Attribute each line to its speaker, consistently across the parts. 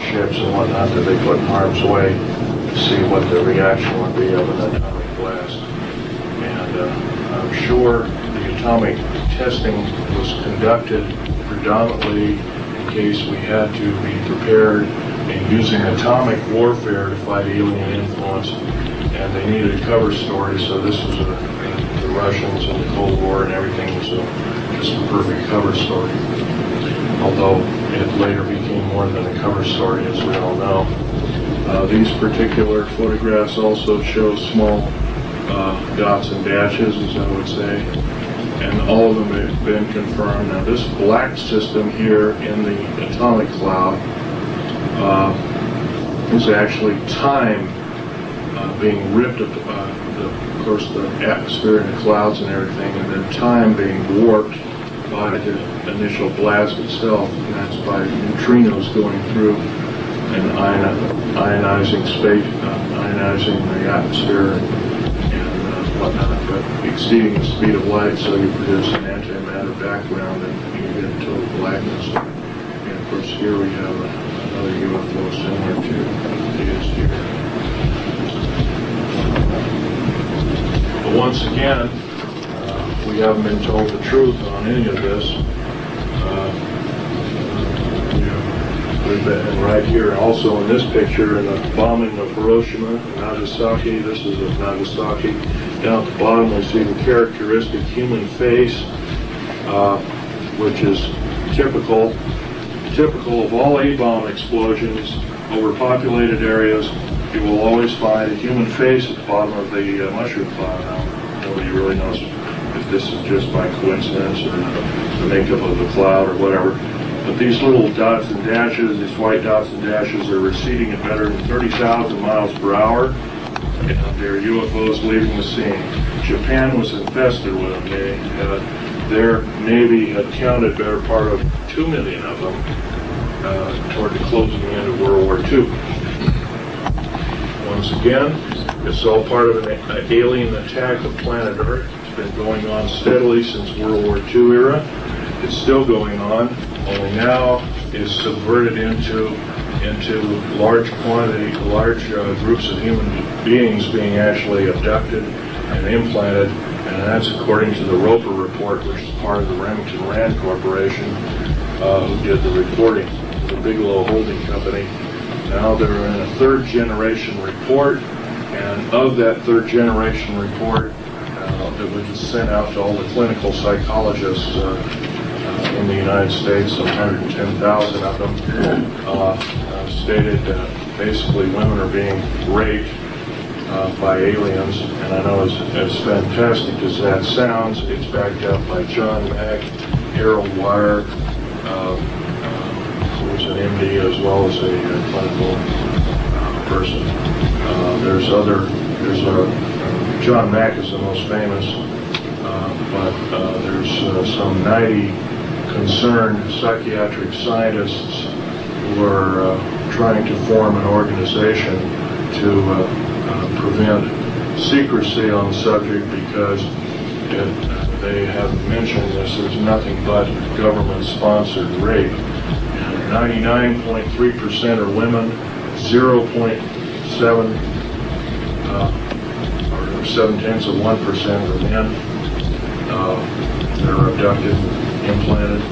Speaker 1: ships and whatnot that they put in harm's way to see what the reaction would be of an atomic blast. And uh, I'm sure the atomic testing was conducted predominantly in case we had to be prepared in using atomic warfare to fight alien influence. And they needed a cover story, so this was a, the Russians and the Cold War and everything was a, just a perfect cover story. Although it later became more than a cover story, as we all know. Uh, these particular photographs also show small uh, dots and dashes, as I would say, and all of them have been confirmed. Now, this black system here in the atomic cloud uh, is actually time uh, being ripped, up, uh, the, of course, the atmosphere and the clouds and everything, and then time being warped by the initial blast itself, and that's by neutrinos going through and ionizing space, uh, ionizing the atmosphere and, and uh, whatnot, but exceeding the speed of light, so you produce an antimatter background and you get total blackness. And of course, here we have another UFO similar to these here. But once again, we haven't been told the truth on any of this. Uh, We've been- right here, also in this picture, in the bombing of Hiroshima and Nagasaki, this is of Nagasaki. Down at the bottom, we see the characteristic human face, uh, which is typical, typical of all A-bomb explosions over populated areas. You will always find a human face at the bottom of the uh, mushroom cloud. Nobody really knows if this is just by coincidence or the makeup of the cloud or whatever. But these little dots and dashes, these white dots and dashes are receding at better than 30,000 miles per hour. And they're UFOs leaving the scene. Japan was infested with them. They, uh, their Navy had counted better part of 2 million of them uh, toward the closing end of World War II. Once again, it's all part of an alien attack of planet Earth. Been going on steadily since World War II era. It's still going on, only now is subverted into into large quantity, large uh, groups of human beings being actually abducted and implanted, and that's according to the Roper report, which is part of the Remington Rand Corporation, uh, who did the reporting, the Bigelow Holding Company. Now they're in a third generation report, and of that third generation report, that was sent out to all the clinical psychologists uh, uh, in the United States, 110,000 of them, uh, uh, stated uh, basically women are being raped uh, by aliens. And I know as, as fantastic as that sounds, it's backed up by John Mack, Harold Wire, uh, who's an MD as well as a clinical person. There's other, there's a, John Mack is the most famous, uh, but uh, there's uh, some 90 concerned psychiatric scientists who are uh, trying to form an organization to uh, uh, prevent secrecy on the subject because it, they have mentioned this as nothing but government-sponsored rape. 99.3% are women, 0.7 uh, or seven tenths of one percent are men uh, that are abducted, implanted.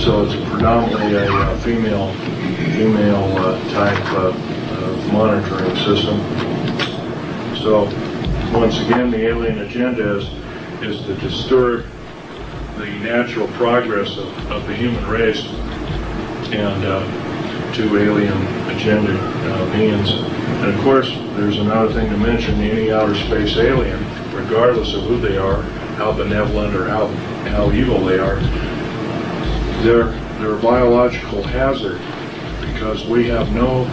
Speaker 1: So it's predominantly a uh, female, female uh, type uh, uh, monitoring system. So once again, the alien agenda is, is to disturb the natural progress of, of the human race and to alien agenda uh, means. And of course, there's another thing to mention, any outer space alien, regardless of who they are, how benevolent or how, how evil they are, they're, they're a biological hazard because we have no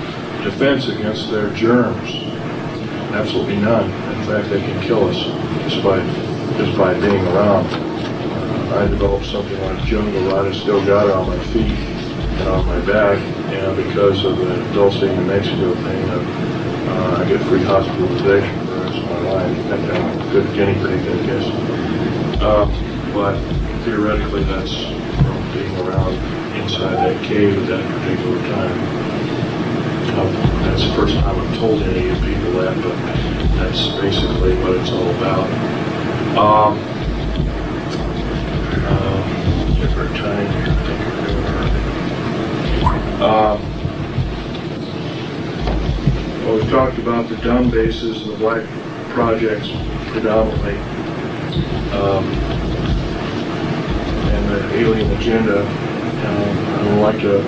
Speaker 1: defense against their germs. Absolutely none. In fact, they can kill us just by, just by being around. I developed something like jungle rot. I still got it on my feet and on my back, and because of the Dulce, New Mexico thing, uh, I get free hospitalization for the rest of my life. And I'm a good guinea pig, I guess. Uh, but theoretically, that's from being around inside that cave at that particular time. Um, That's the first time I've told any of you people that, but that's basically what it's all about. Um, talked about the dumb bases and the black projects predominantly. Um, and the alien agenda. Um, I would like to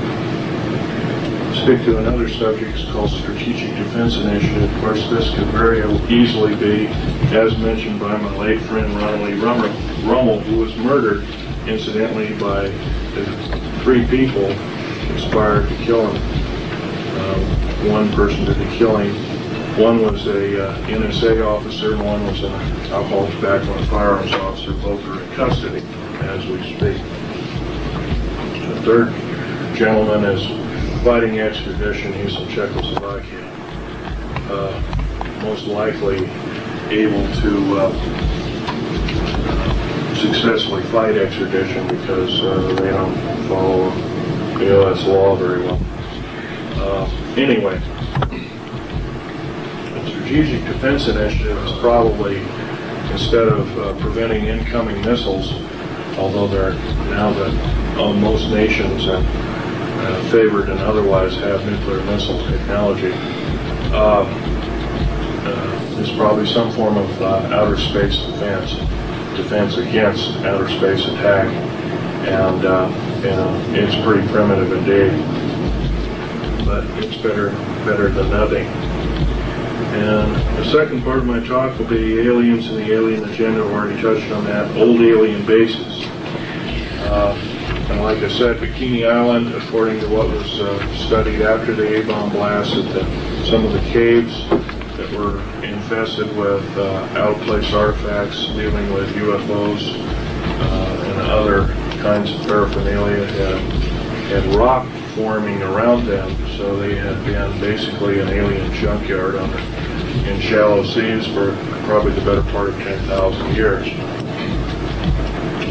Speaker 1: stick to another subject called Strategic Defense Initiative. Of course, this could very easily be, as mentioned by my late friend Ronald Lee Rummer- Rummel, who was murdered incidentally by three people conspired to kill him. Um, One person did the killing. One was a uh, NSA officer, one was an alcohol, tobacco, and firearms officer. Both are in custody as we speak. The third gentleman is fighting extradition. He's in Czechoslovakia. Uh, Most likely able to uh, successfully fight extradition because uh, they don't follow the U.S. law very well. Anyway, the Strategic Defense Initiative is probably, instead of uh, preventing incoming missiles, although they're now that uh, most nations are uh, favored and otherwise have nuclear missile technology, uh, uh, is probably some form of uh, outer space defense, defense against outer space attack, and know it's pretty primitive indeed but it's better better than nothing. And the second part of my talk will be aliens and the alien agenda. I've already touched on that. Old alien bases. Uh, and like I said, Bikini Island, according to what was uh, studied after the A-bomb blast, that some of the caves that were infested with uh, out-of-place artifacts dealing with UFOs uh, and other kinds of paraphernalia had, had rock forming around them, so they had been basically an alien junkyard in shallow seas for probably the better part of 10,000 years.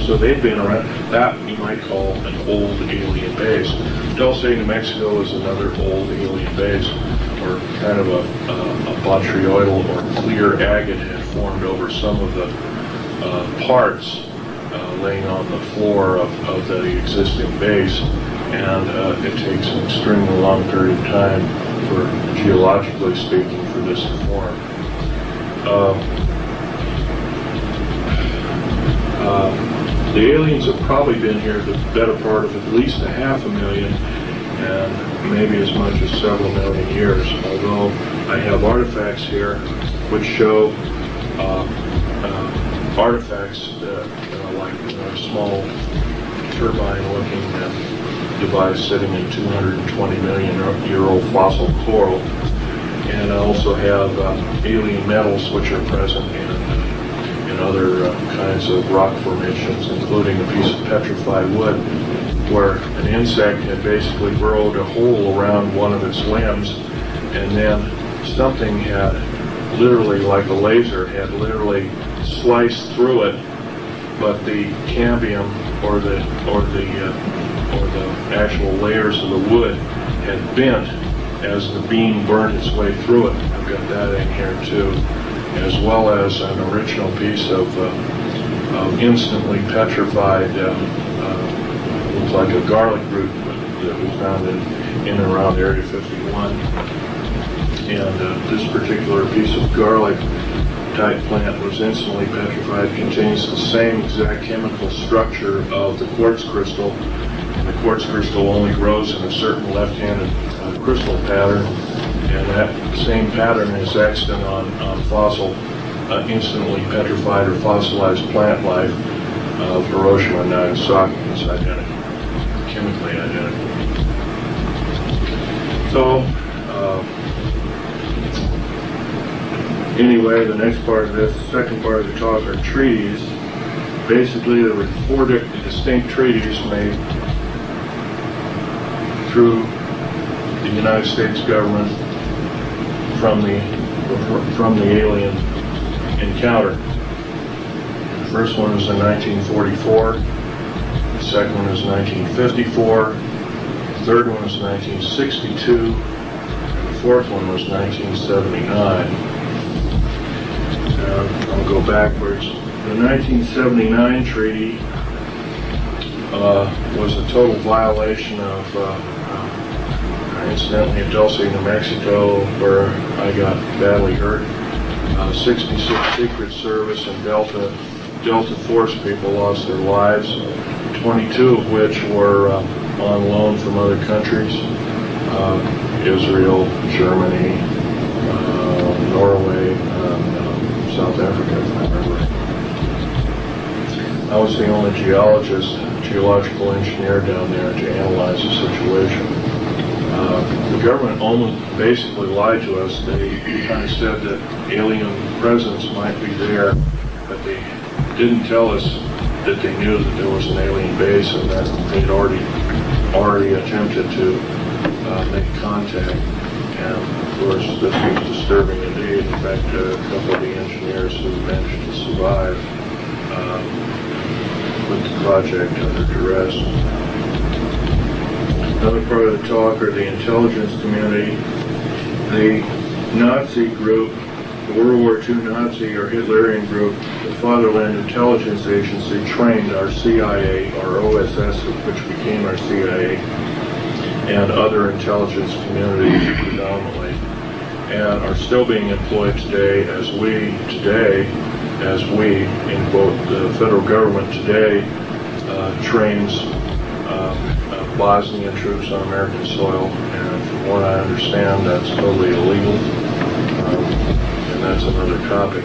Speaker 1: So they've been around, that you might call an old alien base. Dulce, New Mexico is another old alien base, or kind of a, a, a botryoidal or clear agate had formed over some of the uh, parts uh, laying on the floor of, of the existing base and uh, it takes an extremely long period of time for, geologically speaking, for this to form. Um, uh, the aliens have probably been here the better part of at least a half a million and maybe as much as several million years, although I have artifacts here which show uh, uh, artifacts that, uh, like small turbine-looking uh, device sitting in 220 million year old fossil coral. And I also have uh, alien metals which are present in, uh, in other uh, kinds of rock formations, including a piece of petrified wood where an insect had basically burrowed a hole around one of its limbs and then something had literally like a laser had literally sliced through it but the cambium or the or the uh, the actual layers of the wood had bent as the beam burned its way through it. I've got that in here too, as well as an original piece of, uh, of instantly petrified, uh, uh, looks like a garlic root that we found in, in and around Area 51. And uh, this particular piece of garlic type plant was instantly petrified, contains the same exact chemical structure of the quartz crystal the quartz crystal only grows in a certain left-handed uh, crystal pattern, and that same pattern is extant on, on fossil, uh, instantly petrified or fossilized plant life of Hiroshima and Nagasaki. It's identical, chemically identical. So, uh, anyway, the next part of this, second part of the talk are treaties. Basically, there were four distinct treaties made through the United States government from the from the alien encounter. The first one was in 1944. The second one is 1954. The third one was 1962, and the fourth one was 1979. Uh, I'll go backwards. The 1979 treaty uh, was a total violation of, uh, uh, incidentally, at Dulce, New Mexico, where I got badly hurt. Uh, 66 Secret Service and Delta Delta Force people lost their lives, 22 of which were uh, on loan from other countries, uh, Israel, Germany, uh, Norway, um, South Africa, if I remember. I was the only geologist, geological engineer down there to analyze the situation. Uh, the government almost basically lied to us. They kind of said that alien presence might be there, but they didn't tell us that they knew that there was an alien base and that they'd already already attempted to uh, make contact. And of course, this was disturbing indeed. In fact, a couple of the engineers who managed to survive um, put the project under duress. Another part of the talk are the intelligence community. The Nazi group, the World War II Nazi or Hitlerian group, the Fatherland Intelligence Agency trained our CIA, our OSS, which became our CIA, and other intelligence communities predominantly, and are still being employed today as we, today, as we, in quote, the federal government today uh, trains um, Bosnian troops on American soil, and from what I understand, that's totally illegal, um, and that's another topic.